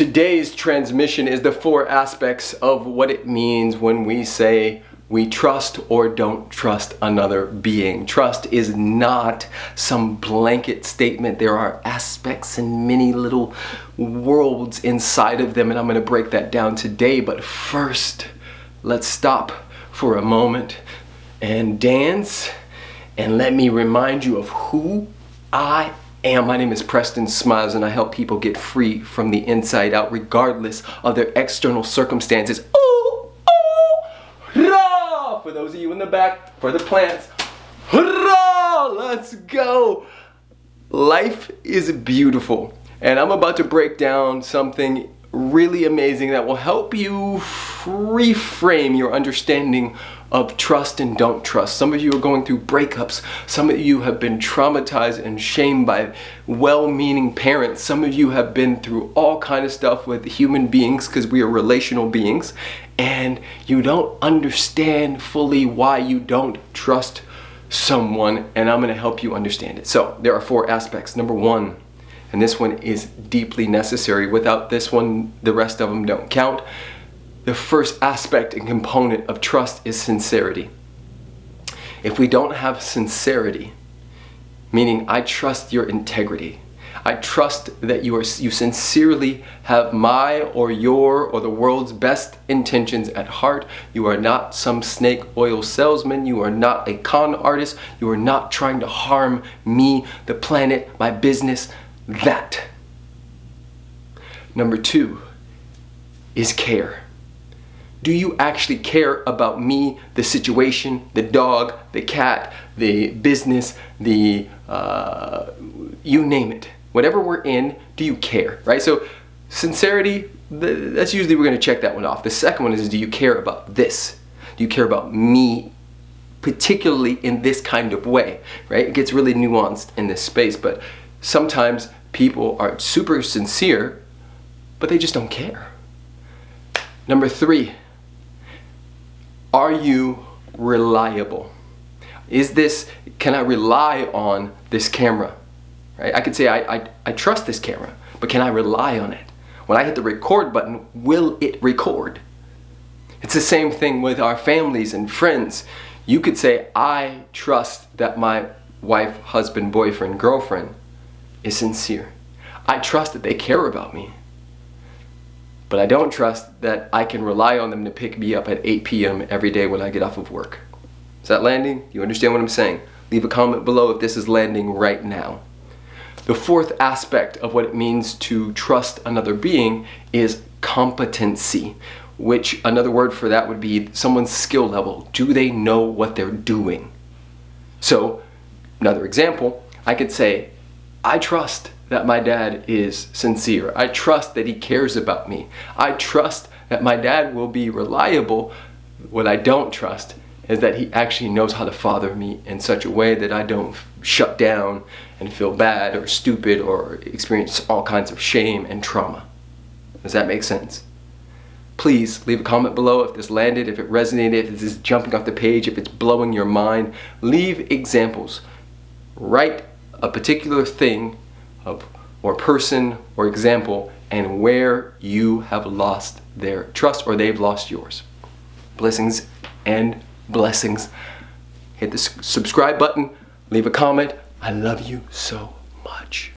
Today's transmission is the four aspects of what it means when we say we trust or don't trust another being. Trust is not some blanket statement. There are aspects and many little worlds inside of them and I'm going to break that down today. But first, let's stop for a moment and dance and let me remind you of who I and my name is Preston Smiles and I help people get free from the inside out regardless of their external circumstances. Ooh, ooh! For those of you in the back, for the plants, hurrah! Let's go! Life is beautiful and I'm about to break down something really amazing that will help you reframe your understanding of trust and don't trust. Some of you are going through breakups. Some of you have been traumatized and shamed by well-meaning parents. Some of you have been through all kind of stuff with human beings because we are relational beings and you don't understand fully why you don't trust someone and I'm going to help you understand it. So there are four aspects. Number one, and this one is deeply necessary. Without this one, the rest of them don't count. The first aspect and component of trust is sincerity. If we don't have sincerity, meaning I trust your integrity, I trust that you are you sincerely have my or your or the world's best intentions at heart. You are not some snake oil salesman. You are not a con artist. You are not trying to harm me, the planet, my business, that. Number two is care. Do you actually care about me, the situation, the dog, the cat, the business, the, uh, you name it. Whatever we're in, do you care, right? So sincerity, that's usually we're gonna check that one off. The second one is, do you care about this? Do you care about me particularly in this kind of way, right? It gets really nuanced in this space, but sometimes people are super sincere, but they just don't care. Number three, are you reliable? Is this, can I rely on this camera? Right? I could say I, I, I trust this camera, but can I rely on it? When I hit the record button, will it record? It's the same thing with our families and friends. You could say, I trust that my wife, husband, boyfriend, girlfriend is sincere. I trust that they care about me. But I don't trust that I can rely on them to pick me up at 8 p.m. every day when I get off of work. Is that landing? You understand what I'm saying? Leave a comment below if this is landing right now. The fourth aspect of what it means to trust another being is competency, which another word for that would be someone's skill level. Do they know what they're doing? So, another example, I could say, I trust that my dad is sincere. I trust that he cares about me. I trust that my dad will be reliable. What I don't trust is that he actually knows how to father me in such a way that I don't shut down and feel bad or stupid or experience all kinds of shame and trauma. Does that make sense? Please leave a comment below if this landed, if it resonated, if this is jumping off the page, if it's blowing your mind. Leave examples. Write a particular thing of, or person or example and where you have lost their trust or they've lost yours. Blessings and blessings. Hit the subscribe button, leave a comment. I love you so much.